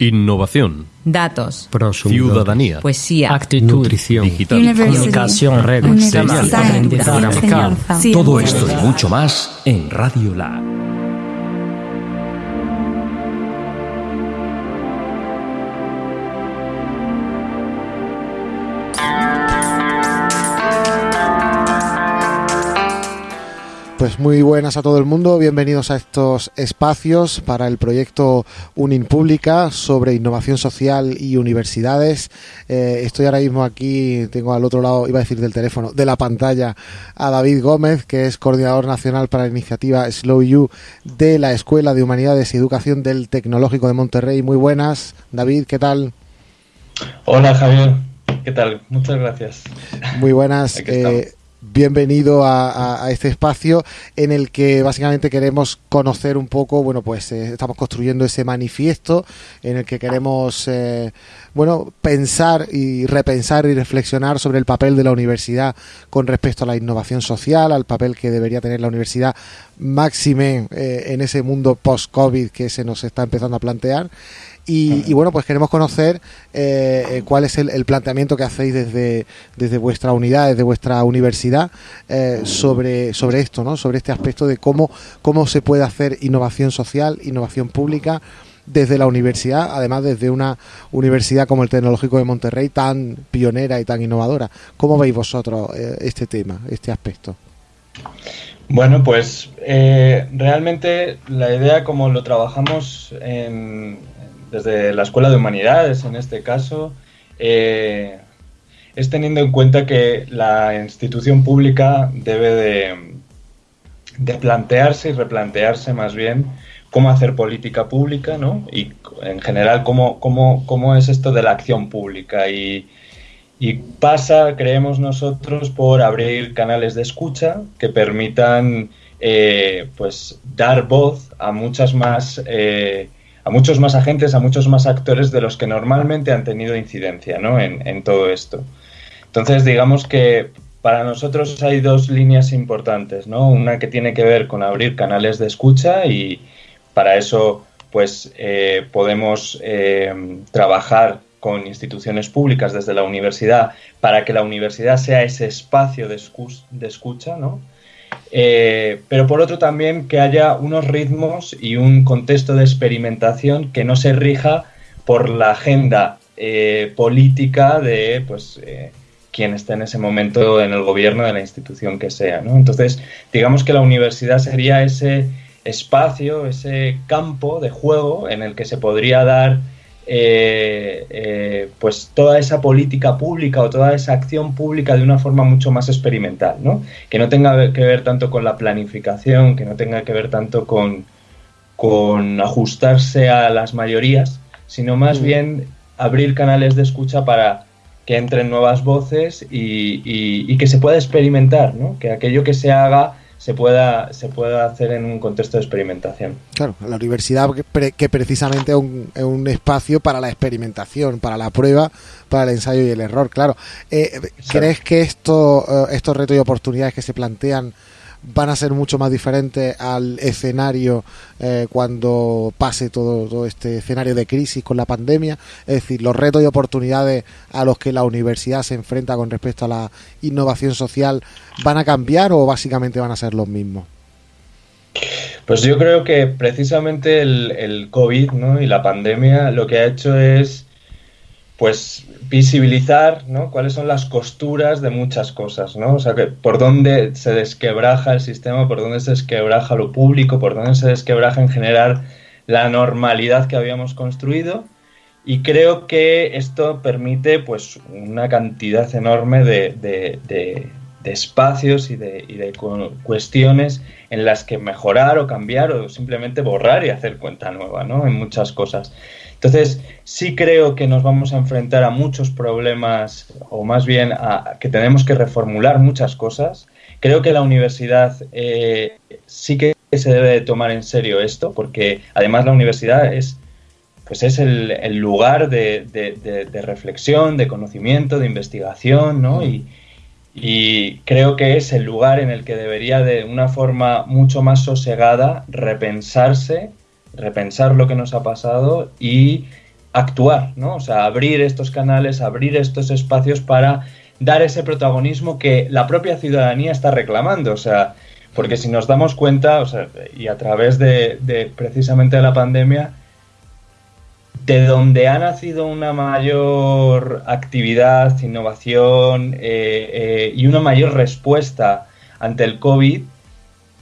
Innovación. Datos. Prosumidor. Ciudadanía. Poesía. Actitud. Nutrición. Digital. Comunicación, redes, aprendizaje. Todo esto y mucho más en Radio Lab. Pues muy buenas a todo el mundo, bienvenidos a estos espacios para el proyecto Unin Pública sobre innovación social y universidades. Eh, estoy ahora mismo aquí, tengo al otro lado, iba a decir del teléfono, de la pantalla, a David Gómez, que es coordinador nacional para la iniciativa Slow You de la Escuela de Humanidades y Educación del Tecnológico de Monterrey. Muy buenas, David, ¿qué tal? Hola Javier, ¿qué tal? Muchas gracias. Muy buenas. Bienvenido a este espacio en el que básicamente queremos conocer un poco, bueno, pues eh, estamos construyendo ese manifiesto en el que queremos, eh, bueno, pensar y repensar y reflexionar sobre el papel de la universidad con respecto a la innovación social, al papel que debería tener la universidad máxime eh, en ese mundo post-COVID que se nos está empezando a plantear. Y, y bueno, pues queremos conocer eh, eh, cuál es el, el planteamiento que hacéis desde, desde vuestra unidad, desde vuestra universidad, eh, sobre, sobre esto, ¿no? Sobre este aspecto de cómo, cómo se puede hacer innovación social, innovación pública desde la universidad, además desde una universidad como el Tecnológico de Monterrey, tan pionera y tan innovadora. ¿Cómo veis vosotros eh, este tema, este aspecto? Bueno, pues eh, realmente la idea como lo trabajamos en- desde la Escuela de Humanidades, en este caso, eh, es teniendo en cuenta que la institución pública debe de, plantearse y replantearse más bien cómo hacer política pública, ¿no? Y en general cómo, cómo, cómo es esto de la acción pública. Y, y pasa, creemos nosotros, por abrir canales de escucha que permitan eh, pues dar voz a muchas más eh, a muchos más agentes, a muchos más actores de los que normalmente han tenido incidencia ¿no? en, todo esto. Entonces, digamos que para nosotros hay dos líneas importantes, ¿no? Una que tiene que ver con abrir canales de escucha y para eso, pues, eh, podemos eh, trabajar con instituciones públicas desde la universidad para que la universidad sea ese espacio de escucha, ¿no? Eh, pero por otro también que haya unos ritmos y un contexto de experimentación que no se rija por la agenda eh, política de pues eh, quien esté en ese momento en el gobierno de la institución que sea. ¿no? Entonces, digamos que la universidad sería ese espacio, ese campo de juego en el que se podría dar eh, eh, pues toda esa política pública o toda esa acción pública de una forma mucho más experimental, ¿no? Que no tenga que ver tanto con la planificación, que no tenga que ver tanto con, con ajustarse a las mayorías, sino más Mm. bien abrir canales de escucha para que entren nuevas voces y, y- y que se pueda experimentar, ¿no? Que aquello que se haga se pueda, se pueda hacer en un contexto de experimentación. Claro, la universidad que, pre- que precisamente es un, es un espacio para la experimentación, para la prueba, para el ensayo y el error, claro. Eh, ¿Crees que esto, eh, estos retos y oportunidades que se plantean van a ser mucho más diferentes al escenario eh, cuando pase todo, todo este escenario de crisis con la pandemia? Es decir, los retos y oportunidades a los que la universidad se enfrenta con respecto a la innovación social van a cambiar o básicamente van a ser los mismos? Pues yo creo que precisamente el, el COVID ¿no? y la pandemia lo que ha hecho es pues visibilizar ¿no? cuáles son las costuras de muchas cosas, ¿no? O sea, que por dónde se desquebraja el sistema, por dónde se desquebraja lo público, por dónde se desquebraja en general la normalidad que habíamos construido. Y creo que esto permite pues una cantidad enorme de, de- de- espacios y de, y de cu- cuestiones en las que mejorar o cambiar o simplemente borrar y hacer cuenta nueva, ¿no? En muchas cosas. Entonces, sí creo que nos vamos a enfrentar a muchos problemas, o más bien a que tenemos que reformular muchas cosas. Creo que la universidad eh, sí que se debe de tomar en serio esto, porque además la universidad es, pues es el, el lugar de, de- de- de reflexión, de conocimiento, de investigación, ¿no? Y, y creo que es el lugar en el que debería de una forma mucho más sosegada repensarse, repensar lo que nos ha pasado y actuar, ¿no? O sea, abrir estos canales, abrir estos espacios para dar ese protagonismo que la propia ciudadanía está reclamando. O sea, porque si nos damos cuenta, o sea, y a través de, precisamente la pandemia, de donde ha nacido una mayor actividad, innovación eh, eh, y una mayor respuesta ante el COVID,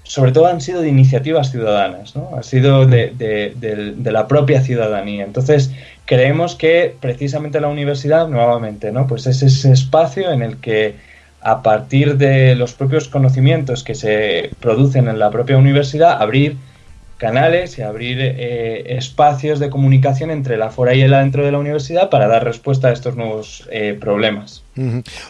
sobre todo han sido de iniciativas ciudadanas, ¿no? Ha sido de, de, la propia ciudadanía. Entonces, creemos que precisamente la universidad, nuevamente, ¿no? Pues es ese espacio en el que a partir de los propios conocimientos que se producen en la propia universidad, abrir canales y abrir eh, espacios de comunicación entre la fuera y el adentro de la universidad para dar respuesta a estos nuevos eh, problemas.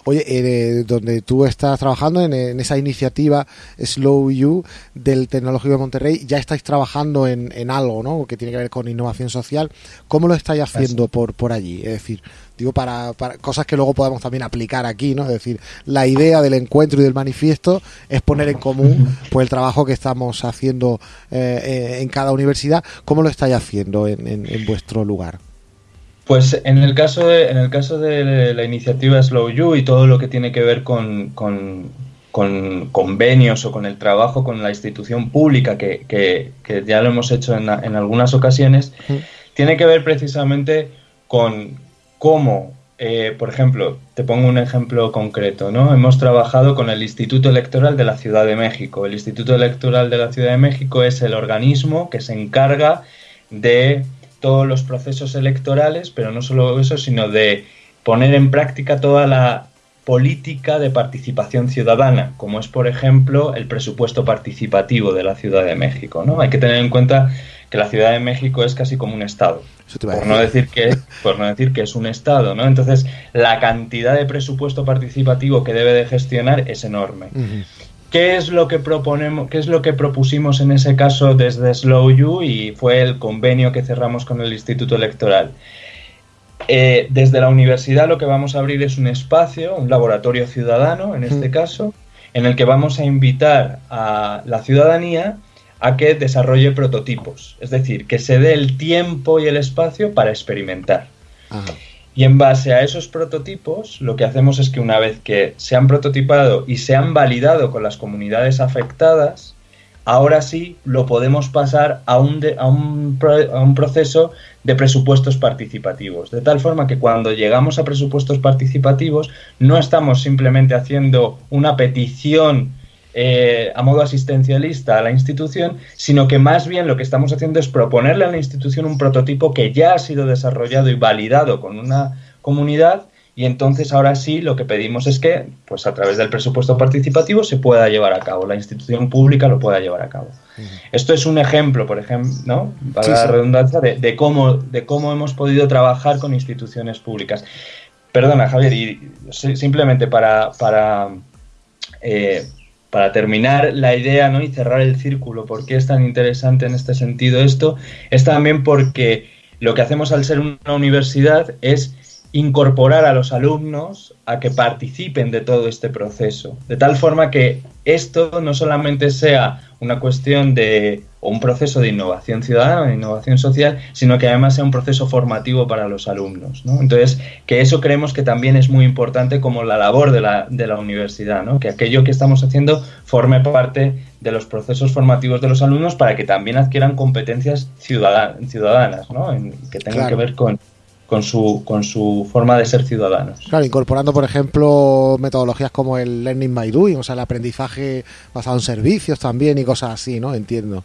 Oye, eh, donde tú estás trabajando en, esa iniciativa Slow You del Tecnológico de Monterrey, ya estáis trabajando en, en, algo, ¿no? Que tiene que ver con innovación social. ¿Cómo lo estáis haciendo por, por allí? Es decir, digo, para, para, cosas que luego podemos también aplicar aquí, ¿no? Es decir, la idea del encuentro y del manifiesto es poner en común pues el trabajo que estamos haciendo eh, eh, en cada universidad. ¿Cómo lo estáis haciendo en, en, vuestro lugar? Pues en el caso de, en el caso de la iniciativa Slow You y todo lo que tiene que ver con, con, con convenios o con el trabajo con la institución pública, que, que, que ya lo hemos hecho en, en algunas ocasiones, tiene que ver precisamente con, cómo, eh, por ejemplo, te pongo un ejemplo concreto, ¿no? Hemos trabajado con el Instituto Electoral de la Ciudad de México. El Instituto Electoral de la Ciudad de México es el organismo que se encarga de todos los procesos electorales, pero no solo eso, sino de poner en práctica toda la política de participación ciudadana, como es, por ejemplo, el presupuesto participativo de la Ciudad de México. ¿no? Hay que tener en cuenta que la Ciudad de México es casi como un estado, por no decir que por no decir que es un estado, ¿no? Entonces la cantidad de presupuesto participativo que debe de gestionar es enorme. ¿Qué es lo que proponemos, qué es lo que propusimos en ese caso desde Slow You y fue el convenio que cerramos con el Instituto Electoral? Eh, desde la universidad lo que vamos a abrir es un espacio, un laboratorio ciudadano en este caso, en el que vamos a invitar a la ciudadanía a que desarrolle prototipos, es decir, que se dé el tiempo y el espacio para experimentar. Y en base a esos prototipos, lo que hacemos es que una vez que se han prototipado y se han validado con las comunidades afectadas, ahora sí lo podemos pasar a un, a un, a un proceso de presupuestos participativos. De tal forma que cuando llegamos a presupuestos participativos no estamos simplemente haciendo una petición eh, a modo asistencialista a la institución, sino que más bien lo que estamos haciendo es proponerle a la institución un prototipo que ya ha sido desarrollado y validado con una comunidad y entonces ahora sí lo que pedimos es que pues a través del presupuesto participativo se pueda llevar a cabo, la institución pública lo pueda llevar a cabo. Esto es un ejemplo, por ejemplo, ¿no? para la redundancia, de, cómo, de cómo hemos podido trabajar con instituciones públicas. Perdona, Javier, y simplemente para, para eh, para terminar la idea ¿no? y cerrar el círculo, ¿por qué es tan interesante en este sentido esto? Es también porque lo que hacemos al ser una universidad es incorporar a los alumnos a que participen de todo este proceso, de tal forma que esto no solamente sea una cuestión de o un proceso de innovación ciudadana, de innovación social, sino que además sea un proceso formativo para los alumnos. ¿no? Entonces, que eso creemos que también es muy importante como la labor de la, de la universidad, ¿no? que aquello que estamos haciendo forme parte de los procesos formativos de los alumnos para que también adquieran competencias ciudadanas, ¿no? que tengan que ver con, con su, con su forma de ser ciudadanos. Claro, incorporando, por ejemplo, metodologías como el Learning by Doing, o sea, el aprendizaje basado en servicios también y cosas así, ¿no? Entiendo.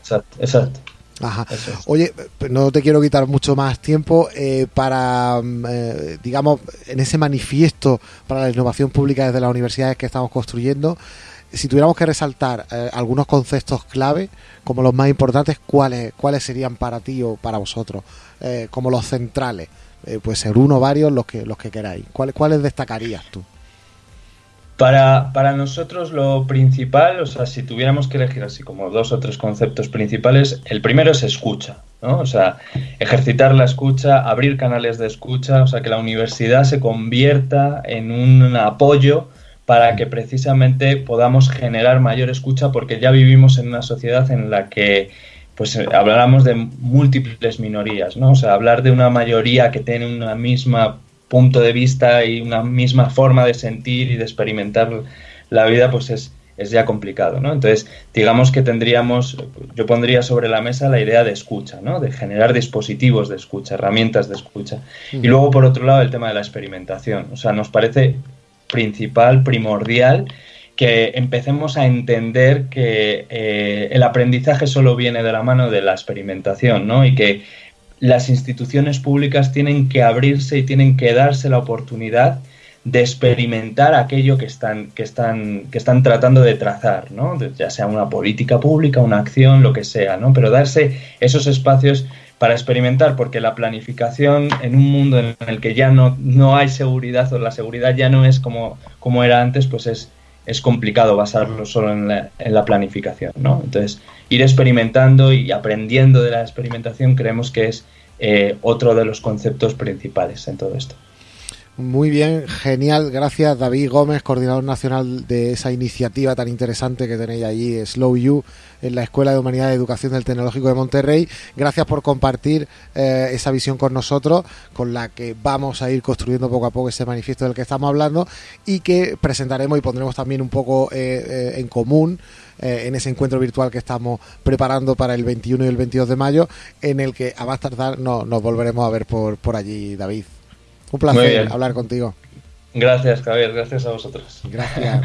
Exacto, exacto. Ajá. Oye, no te quiero quitar mucho más tiempo eh, para, mm, eh, digamos, en ese manifiesto para la innovación pública desde las universidades que estamos construyendo, si tuviéramos que resaltar eh, algunos conceptos clave, como los más importantes, ¿cuáles, ¿cuáles serían para ti o para vosotros? Eh, como los centrales. Eh, puede ser uno, varios, los que, los que queráis. ¿Cuáles, ¿Cuáles destacarías tú? Para, para, nosotros lo principal, o sea, si tuviéramos que elegir así como dos o tres conceptos principales, el primero es escucha, ¿no? O sea, ejercitar la escucha, abrir canales de escucha, o sea, que la universidad se convierta en un apoyo para que precisamente podamos generar mayor escucha porque ya vivimos en una sociedad en la que pues habláramos de múltiples minorías, ¿no? O sea, hablar de una mayoría que tiene una misma punto de vista y una misma forma de sentir y de experimentar la vida, pues es, es ya complicado, ¿no? Entonces, digamos que tendríamos, yo pondría sobre la mesa la idea de escucha, ¿no? De generar dispositivos de escucha, herramientas de escucha. Y luego, por otro lado, el tema de la experimentación. O sea, nos parece principal, primordial, que empecemos a entender que eh, el aprendizaje solo viene de la mano de la experimentación, ¿no? Y que las instituciones públicas tienen que abrirse y tienen que darse la oportunidad de experimentar aquello que están, que están, que están tratando de trazar, ¿no? ya sea una política pública, una acción, lo que sea, ¿no? pero darse esos espacios para experimentar, porque la planificación en un mundo en el que ya no, no hay seguridad o la seguridad ya no es como, como era antes, pues es, es complicado basarlo solo en la, en la planificación. ¿no? Entonces, ir experimentando y aprendiendo de la experimentación creemos que es eh, otro de los conceptos principales en todo esto. Muy bien, genial. Gracias, David Gómez, coordinador nacional de esa iniciativa tan interesante que tenéis allí, Slow You, en la Escuela de Humanidad y Educación del Tecnológico de Monterrey. Gracias por compartir eh, esa visión con nosotros, con la que vamos a ir construyendo poco a poco ese manifiesto del que estamos hablando y que presentaremos y pondremos también un poco eh, eh, en común en ese encuentro virtual que estamos preparando para el 21 y el 22 de mayo, en el que a más tardar no, nos volveremos a ver por, por allí, David. Un placer hablar contigo. Gracias, Javier. Gracias a vosotros. Gracias.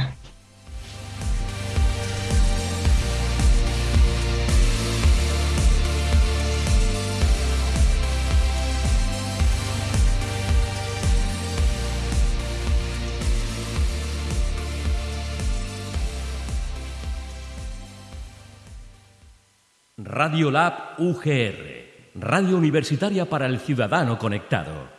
Radio Lab UGR, Radio Universitaria para el Ciudadano Conectado